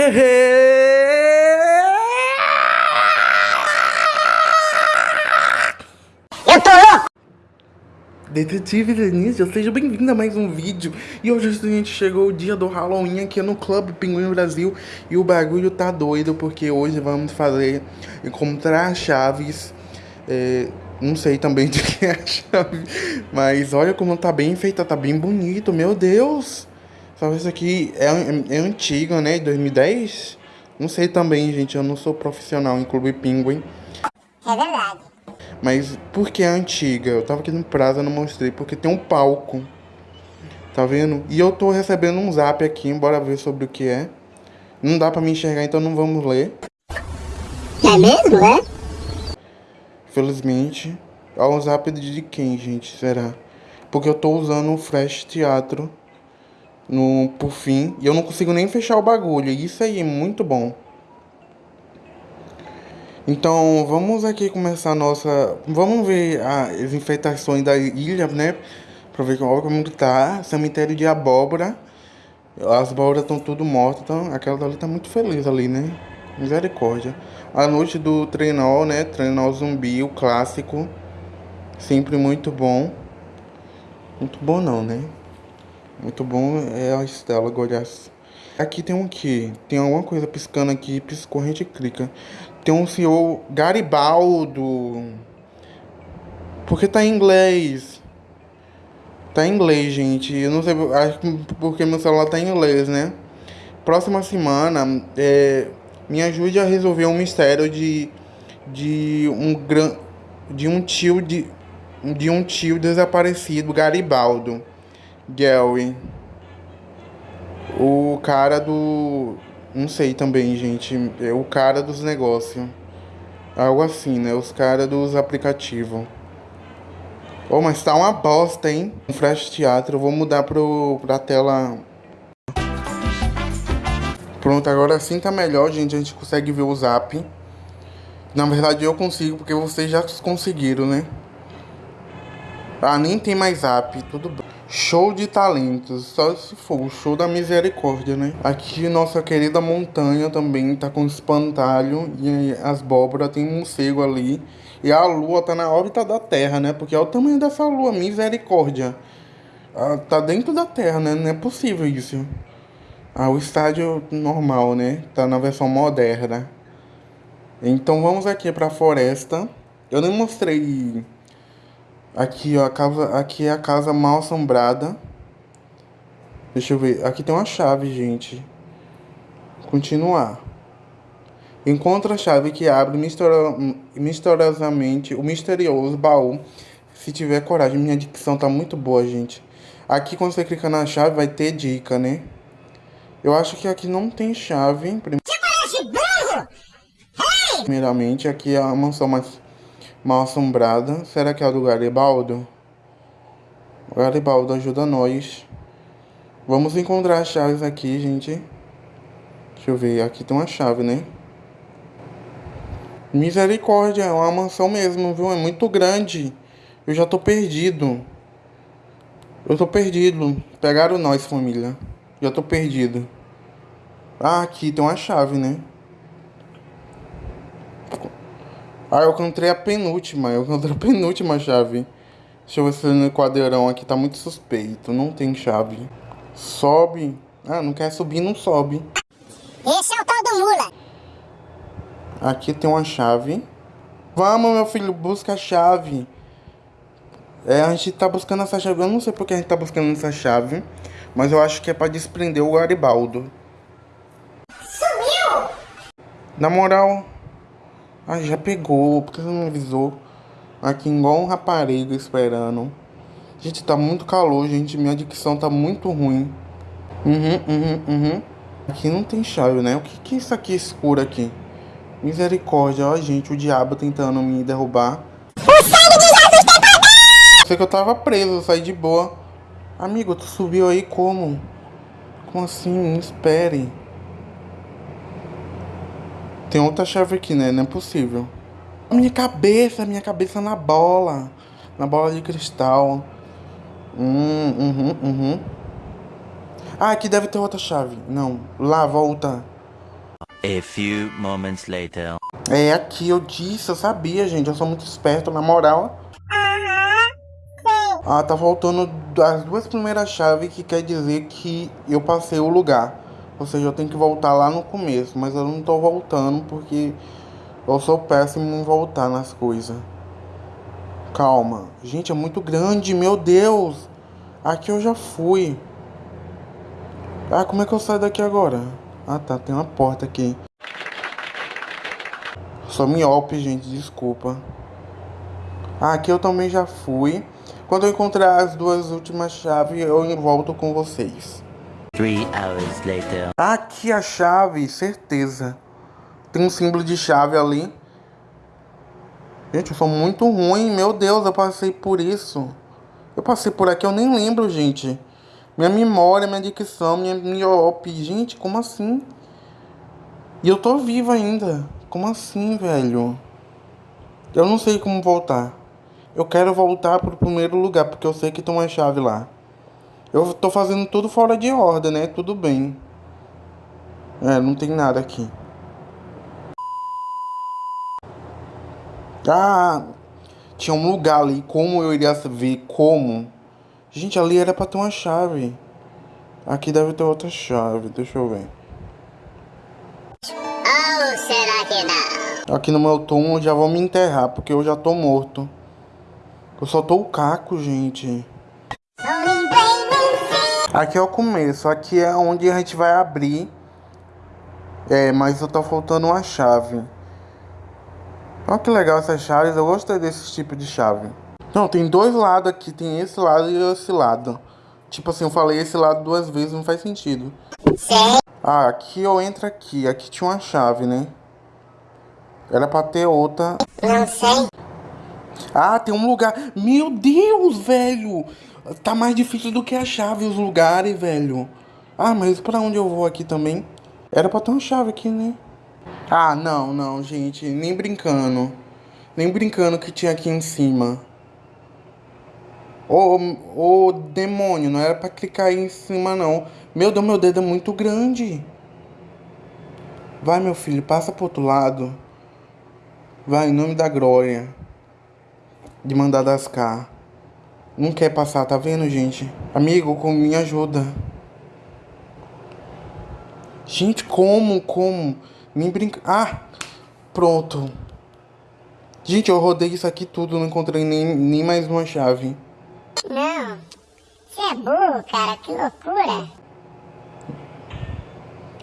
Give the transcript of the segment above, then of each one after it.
Eu tô louco! Detetive Denise, seja bem-vindo a mais um vídeo. E hoje a gente chegou o dia do Halloween aqui no Clube Pinguim Brasil. E o bagulho tá doido, porque hoje vamos fazer encontrar chaves. É, não sei também de que é a chave. Mas olha como tá bem feita, tá bem bonito, meu Deus. Só isso aqui é, é, é antigo, né? 2010? Não sei também, gente. Eu não sou profissional em Clube Pinguim. É verdade. Mas por que é antiga? Eu tava aqui no prazo, eu não mostrei, porque tem um palco. Tá vendo? E eu tô recebendo um zap aqui, bora ver sobre o que é. Não dá pra me enxergar, então não vamos ler. É mesmo, é? Felizmente. Ó, o zap de quem, gente? Será? Porque eu tô usando o Flash Teatro no, por fim. E eu não consigo nem fechar o bagulho. Isso aí é muito bom. Então, vamos aqui começar a nossa... Vamos ver as enfeitações da ilha, né? Pra ver como tá. Cemitério de abóbora. As abóboras estão tudo mortas. Então, aquela dali tá muito feliz ali, né? Misericórdia. A noite do trenó, né? Trenó zumbi, o clássico. Sempre muito bom. Muito bom não, né? Muito bom é a Estela Goiás. Aqui tem um que? Tem alguma coisa piscando aqui, piscou, a gente clica. Tem um senhor Garibaldo. Porque tá em inglês. Tá em inglês, gente. Eu não sei, acho que porque meu celular tá em inglês, né? Próxima semana, é, me ajude a resolver um mistério de, de um gran, de um tio de, de um tio desaparecido, Garibaldo. Gary. O cara do. Não sei também, gente. É o cara dos negócios. Algo assim, né? Os caras dos aplicativos. Oh, mas tá uma bosta, hein? Um flash teatro. Eu vou mudar pro, pra tela. Pronto, agora sim tá melhor, gente. A gente consegue ver o zap. Na verdade eu consigo, porque vocês já conseguiram, né? Ah, nem tem mais zap. Tudo bem. Show de talentos, só se for o show da misericórdia, né? Aqui nossa querida montanha também tá com espantalho e as abóboras tem um morcego ali. E a lua tá na órbita da Terra, né? Porque é o tamanho dessa lua, misericórdia. Ah, tá dentro da Terra, né? Não é possível isso. Ah, o estádio normal, né? Tá na versão moderna. Então vamos aqui pra floresta. Eu nem mostrei Aqui, ó, a casa, aqui é a casa mal assombrada. Deixa eu ver. Aqui tem uma chave, gente. Continuar. Encontra a chave que abre misteriosamente o misterioso baú. Se tiver coragem. Minha dicção tá muito boa, gente. Aqui, quando você clica na chave, vai ter dica, né? Eu acho que aqui não tem chave. Primeiramente, aqui é a mansão mais mal assombrada. Será que é a do Garibaldo? Garibaldo ajuda nós. Vamos encontrar as chaves aqui, gente. Deixa eu ver. Aqui tem uma chave, né? Misericórdia, é uma mansão mesmo, viu? É muito grande. Eu já tô perdido. Eu tô perdido. Pegaram nós, família. Já tô perdido. Ah, aqui tem uma chave, né? Ah, eu encontrei a penúltima. Eu encontrei a penúltima chave. Deixa eu ver se no quadrão aqui tá muito suspeito. Não tem chave. Sobe. Ah, não quer subir, não sobe. Esse é o tal do mula. Aqui tem uma chave. Vamos, meu filho, busca a chave. É, a gente tá buscando essa chave. Eu não sei porque a gente tá buscando essa chave. Mas eu acho que é pra desprender o Garibaldo. Sumiu! Na moral, ah, já pegou. Por que você não avisou? Aqui igual um rapariga esperando. Gente, tá muito calor, gente. Minha dicção tá muito ruim. Uhum, uhum, uhum. Aqui não tem chave, né? O que, que é isso aqui escuro aqui? Misericórdia, ó, gente. O diabo tentando me derrubar. O sangue de Jesus tem poder! Sei que eu tava preso, eu saí de boa. Amigo, tu subiu aí como? Como assim? Espere. Tem outra chave aqui, né? Não é possível. Minha cabeça, minha cabeça na bola. Na bola de cristal. Hum, uhum, uhum. Ah, aqui deve ter outra chave. Não, lá, volta. A few moments later. É aqui, eu disse, eu sabia, gente. Eu sou muito esperto, na moral. Ah, tá faltando as duas primeiras chaves, que quer dizer que eu passei o lugar. Ou seja, eu tenho que voltar lá no começo. Mas eu não tô voltando porque eu sou péssimo em voltar nas coisas. Calma. Gente, é muito grande, meu Deus. Aqui eu já fui. Ah, como é que eu saio daqui agora? Ah, tá. Tem uma porta aqui. Sou miope, gente. Desculpa. Ah, aqui eu também já fui. Quando eu encontrar as duas últimas chaves, eu volto com vocês. Three hours later. Aqui a chave, certeza. Tem um símbolo de chave ali. Gente, eu sou muito ruim. Meu Deus, eu passei por isso. Eu passei por aqui, eu nem lembro, gente. Minha memória, minha dicção, minha miope. Gente, como assim? E eu tô vivo ainda. Como assim, velho? Eu não sei como voltar. Eu quero voltar pro primeiro lugar, porque eu sei que tem uma chave lá. Eu tô fazendo tudo fora de ordem, né? Tudo bem. É, não tem nada aqui. Ah, tinha um lugar ali. Como eu iria ver? Como? Gente, ali era pra ter uma chave. Aqui deve ter outra chave. Deixa eu ver. Ou será que não? Aqui no meu túmulo já vão me enterrar, porque eu já tô morto. Eu só tô o caco, gente. Aqui é o começo. Aqui é onde a gente vai abrir. É, mas eu tô faltando uma chave. Olha que legal essas chaves. Eu gostei desse tipo de chave. Não, tem dois lados aqui. Tem esse lado e esse lado. Tipo assim, eu falei esse lado duas vezes. Não faz sentido. Sei. Ah, aqui eu entro aqui. Aqui tinha uma chave, né? Era pra ter outra. Não sei. Ah, tem um lugar. Meu Deus, velho! Tá mais difícil do que a chave, os lugares, velho. Ah, mas pra onde eu vou aqui também? Era pra ter uma chave aqui, né? Ah, não, não, gente. Nem brincando. Nem brincando que tinha aqui em cima. Ô, ô, demônio, não era pra clicar aí em cima, não. Meu Deus, meu dedo é muito grande. Vai, meu filho, passa pro outro lado. Vai, em nome da glória. De mandar das cá. Não quer passar, tá vendo, gente? Amigo, com me ajuda. Gente, como, como? Nem brinca... Ah, pronto. Gente, eu rodei isso aqui tudo, não encontrei nem, nem mais uma chave. Não. Você é burro, cara. Que loucura.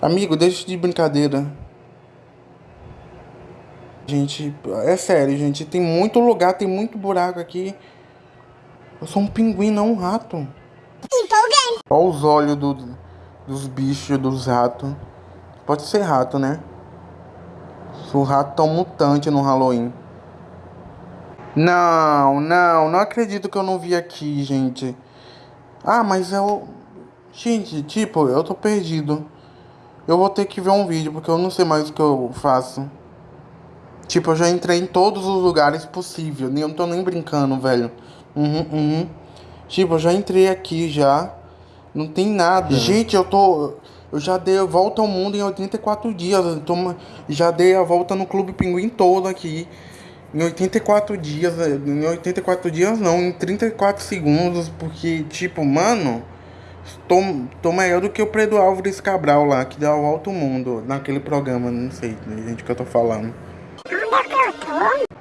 Amigo, deixa de brincadeira. Gente, é sério, gente. Tem muito lugar, tem muito buraco aqui. Eu sou um pinguim, não um rato. Empolgante. Olha os olhos do, dos bichos, dos ratos. Pode ser rato, né? O rato tão mutante no Halloween. Não, não, não acredito que eu não vi aqui, gente. Ah, mas eu. Gente, tipo, eu tô perdido. Eu vou ter que ver um vídeo, porque eu não sei mais o que eu faço. Tipo, eu já entrei em todos os lugares possíveis. Eu não tô nem brincando, velho. Uhum, uhum. Tipo, eu já entrei aqui já. Não tem nada. Gente, eu tô. Eu já dei a volta ao mundo em 84 dias. Eu tô, já dei a volta no Clube Pinguim todo aqui. Em 84 dias. Em 84 dias não, em 34 segundos. Porque, tipo, mano. Tô, tô maior do que o Pedro Álvares Cabral lá, que deu a volta ao mundo naquele programa. Não sei, gente, o que eu tô falando.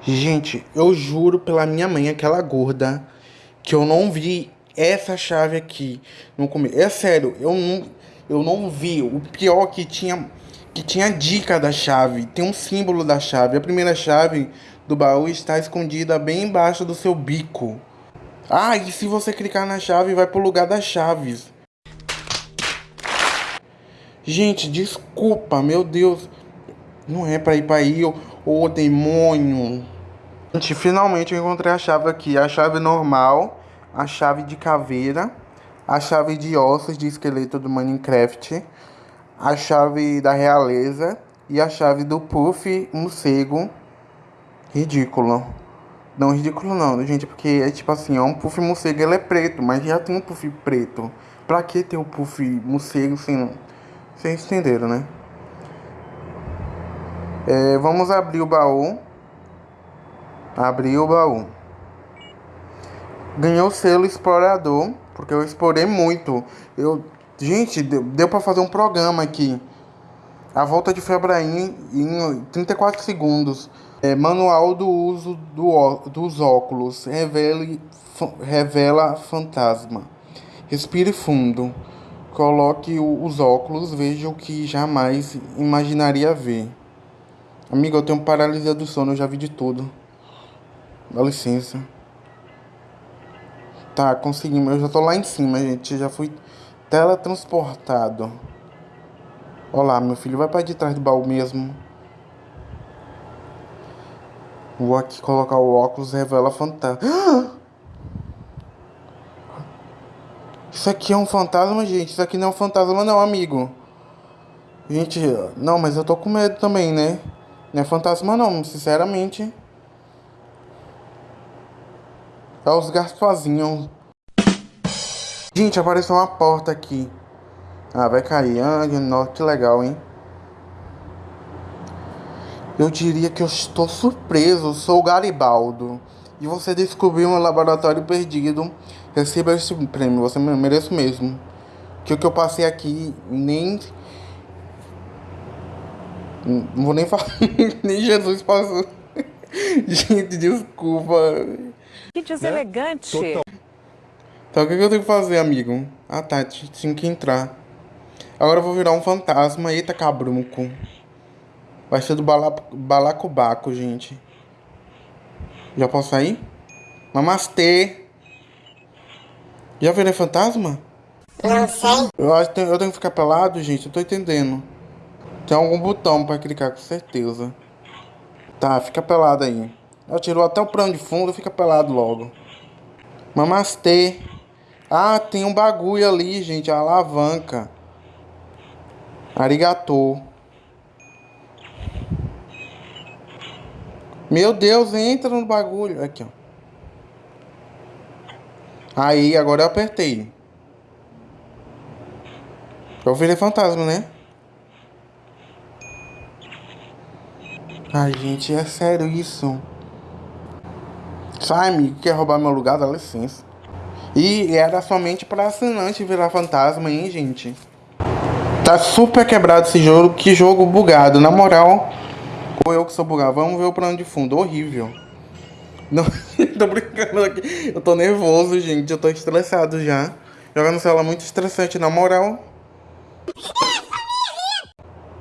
Gente, eu juro pela minha mãe, aquela gorda, que eu não vi essa chave aqui no começo. É sério, eu não, eu não vi. O pior que tinha que tinha dica da chave, tem um símbolo da chave. A primeira chave do baú está escondida bem embaixo do seu bico. Ah, e se você clicar na chave, vai pro lugar das chaves. Gente, desculpa, meu Deus. Não é pra ir pra aí, ô, ô demônio. Gente, finalmente eu encontrei a chave aqui. A chave normal, a chave de caveira, a chave de ossos de esqueleto do Minecraft, a chave da realeza e a chave do puff morcego. Ridículo. Não, ridículo não, gente, porque é tipo assim, é um puff morcego, ele é preto, mas já tem um puff preto. Pra que ter o um puff morcego sem... Vocês entenderam, né? É, vamos abrir o baú. Abrir o baú. Ganhei o selo explorador, porque eu explorei muito. Eu, gente, deu, deu para fazer um programa aqui. A volta de Febraim em 34 segundos. É, manual do uso do, dos óculos. Revele, revela fantasma. Respire fundo. Coloque os óculos. Veja o que jamais imaginaria ver. Amigo, eu tenho paralisia do sono. Eu já vi de tudo. Dá licença. Tá, conseguimos. Eu já tô lá em cima, gente. Já fui teletransportado. Olá, meu filho. Vai para de trás do baú mesmo. Vou aqui colocar o óculos revela fantasma. Isso aqui é um fantasma, gente. Isso aqui não é um fantasma, não, amigo. Gente, não, mas eu tô com medo também, né? Não é fantasma, não, sinceramente. É os Gaspazinhos. Gente, apareceu uma porta aqui. Ah, vai cair. Ah, que legal, hein? Eu diria que eu estou surpreso. Sou o Garibaldo. E você descobriu um laboratório perdido. Receba este prêmio. Você merece mesmo. Que o que eu passei aqui nem. Não vou nem falar. nem Jesus passou. Gente, desculpa. Que deselegante. Né? Então o que eu tenho que fazer, amigo? Ah tá, tinha que entrar. Agora eu vou virar um fantasma. Eita cabrunco. Vai ser do bala, balacobaco, gente. Já posso sair? Namastê. Já virei fantasma? Não sei. Eu acho que eu tenho que ficar pelado, gente. Eu tô entendendo. Tem algum botão pra clicar, com certeza. Tá, fica pelado aí. Eu tirou até o plano de fundo, fica pelado logo. Namastê. Ah, tem um bagulho ali, gente. A alavanca. Arigatou. Meu Deus, entra no bagulho. Aqui, ó. Aí, agora eu apertei. Eu virei fantasma, né? Ai, gente, é sério isso. Sai, amigo, quer roubar meu lugar? Dá licença. E era somente para assinante virar fantasma, hein, gente? Tá super quebrado esse jogo. Que jogo bugado. Na moral, ou eu que sou bugado. Vamos ver o plano de fundo. Horrível. Não, tô brincando aqui. Eu tô nervoso, gente. Eu tô estressado já. Jogar no celular é muito estressante, na moral.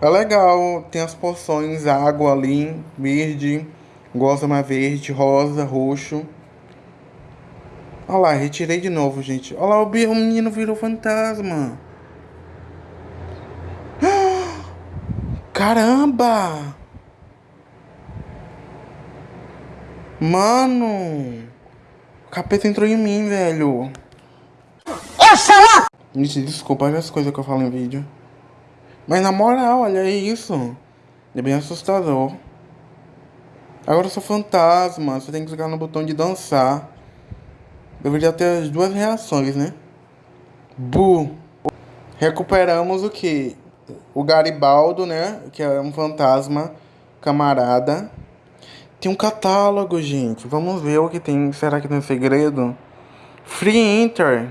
É legal. Tem as porções, água ali, verde, gosma verde, rosa, roxo. Olha lá, retirei de novo, gente. Olha lá, o menino virou fantasma. Caramba! Mano! O capeta entrou em mim, velho. Eu sou! Gente, desculpa as coisas que eu falo em vídeo. Mas na moral, olha isso. É bem assustador. Agora eu sou fantasma. Você tem que clicar no botão de dançar. Deveria ter as duas reações, né? Bu. Recuperamos o que? o Garibaldo, né? Que é um fantasma camarada. Tem um catálogo, gente. Vamos ver o que tem. Será que tem segredo? Free Enter.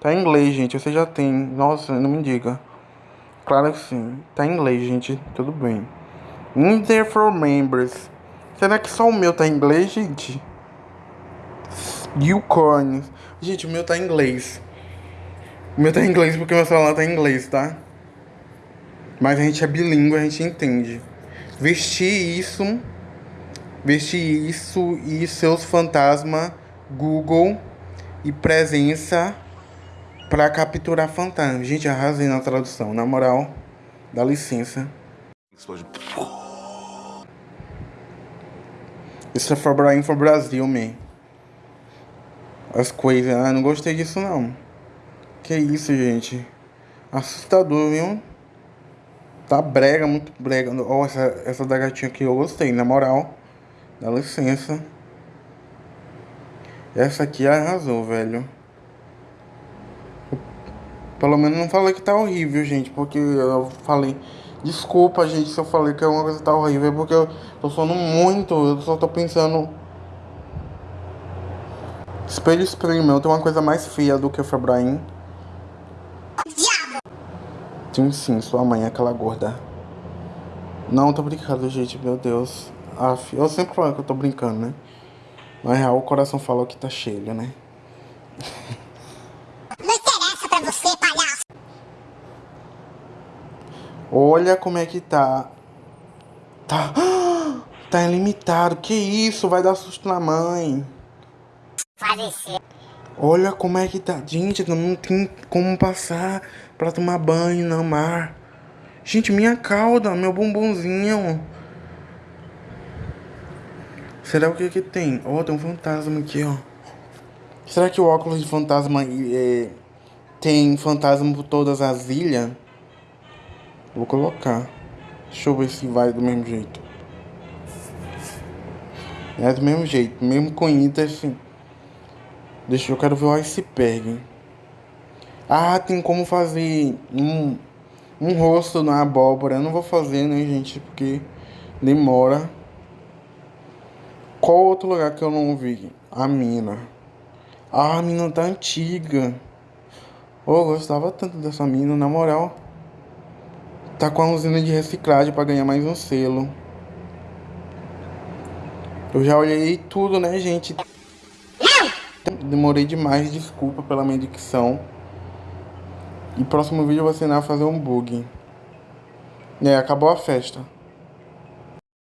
Tá em inglês, gente. Você já tem. Nossa, não me diga. Claro que sim. Tá em inglês, gente. Tudo bem. Enter for members. Será que só o meu tá em inglês, gente? Unicorns. Gente, o meu tá em inglês. O meu tá em inglês porque meu celular tá em inglês, tá? Mas a gente é bilíngue, a gente entende. Vestir isso, vestir isso e seus fantasmas Google e presença para capturar fantasma. Gente, arrasei na tradução, na moral. Dá licença. Isso é for Brain for Brasil, man. As coisas, ah, não gostei disso não. Que isso, gente. Assustador, viu? Tá brega, muito brega. Ó, oh, essa, essa da gatinha aqui eu gostei, na moral. Dá licença. Essa aqui arrasou, velho. Pelo menos não falei que tá horrível, gente. Porque eu falei Desculpa, gente, se eu falei que alguma coisa tá horrível, porque eu tô soando muito, eu só tô pensando. Espelho Experimento tem uma coisa mais feia do que o Febraim. Sim, sim, sua mãe é aquela gorda. Não, tô brincando, gente, meu Deus. Aff, eu sempre falo que eu tô brincando, né? Na real, o coração falou que tá cheio, né? Não interessa pra você, palhaço. Olha como é que tá. Tá. Tá ilimitado. Que isso? Vai dar susto na mãe. Olha como é que tá. Gente, não tem como passar pra tomar banho no mar. Gente, minha cauda, meu bumbumzinho. Será o que que tem? Ó, tem um fantasma aqui, ó. Será que o óculos de fantasma é, tem fantasma por todas as ilhas? Vou colocar. Deixa eu ver se vai do mesmo jeito. É do mesmo jeito, mesmo com Ita, assim. Deixa eu quero ver o iceberg. Ah, tem como fazer um, um rosto na abóbora. Eu não vou fazer, né, gente? Porque demora. Qual outro lugar que eu não vi? A mina. Ah, a mina tá antiga. Oh, eu gostava tanto dessa mina, na moral. Tá com a usina de reciclagem para ganhar mais um selo. Eu já olhei tudo, né, gente? Demorei demais, desculpa pela minha dicção. E próximo vídeo eu vou ensinar a fazer um bug. É, acabou a festa.